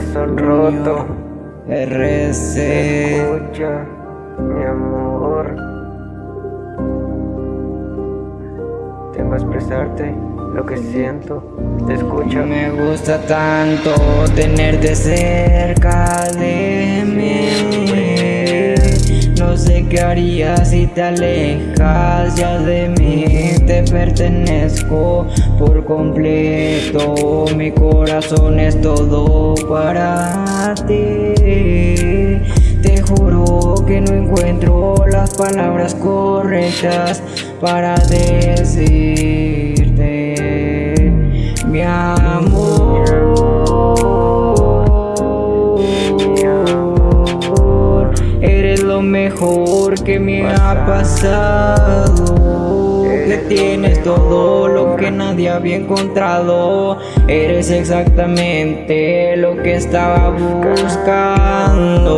ser. Escucha, mi amor. Tengo que expresarte lo que siento. Te escucha. Me gusta tanto tenerte cerca de mí. No sé qué harías si te alejas ya de mí. Te pertenezco por completo. Mi corazón es todo para ti. Te juro que no encuentro las palabras correctas para decirte mi amor. Eres lo mejor que me ha pasado. Que tienes todo lo que nadie había encontrado. Eres exactamente lo que estaba buscando.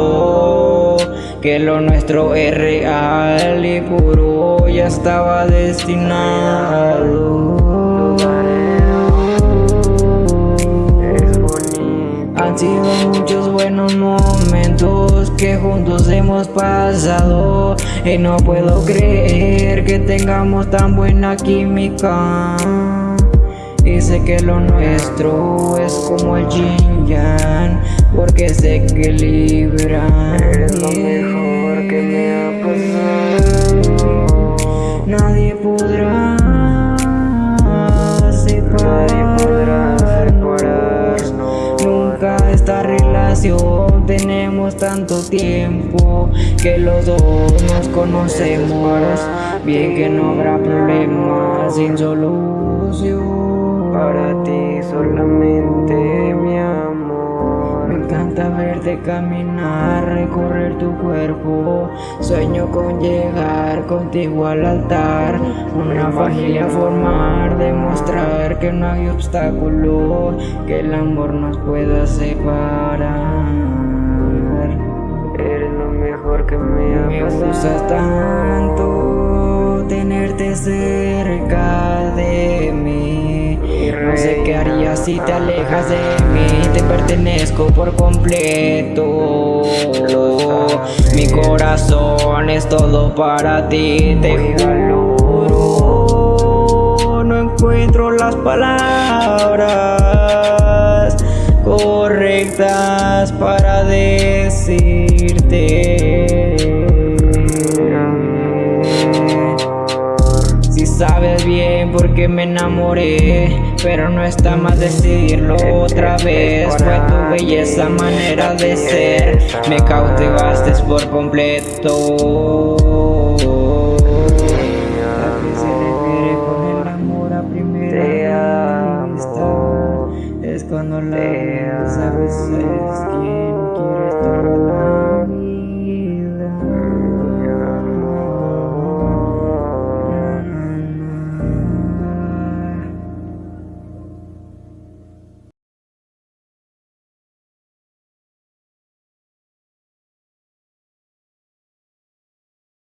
Que lo nuestro es real y puro ya estaba destinado. Han sido muchos buenos momentos que juntos hemos pasado Y no puedo creer que tengamos tan buena química Y sé que lo nuestro es como el yin yang Porque se equilibran Eres lo mejor que me ha pasado. Nadie podrá separarnos. Nunca esta relación tanto tiempo que los dos nos conocemos. Bien que no habrá problemas sin solución. Para ti solamente, mi amor. Me encanta verte caminar, recorrer tu cuerpo. Sueño con llegar contigo al altar. Una familia formar, demostrar que no hay obstáculo que el amor nos pueda separar. Cerca de mí. No sé qué harías si te alejas de mí. Te pertenezco por completo. Mi corazón es todo para ti. Te juro. No encuentro las palabras correctas para decirte. que me enamoré Pero no está más decirlo otra vez. Fue tu belleza, manera de ser. Me cautivaste por completo. Es cuando la sabes es quien quieres tornar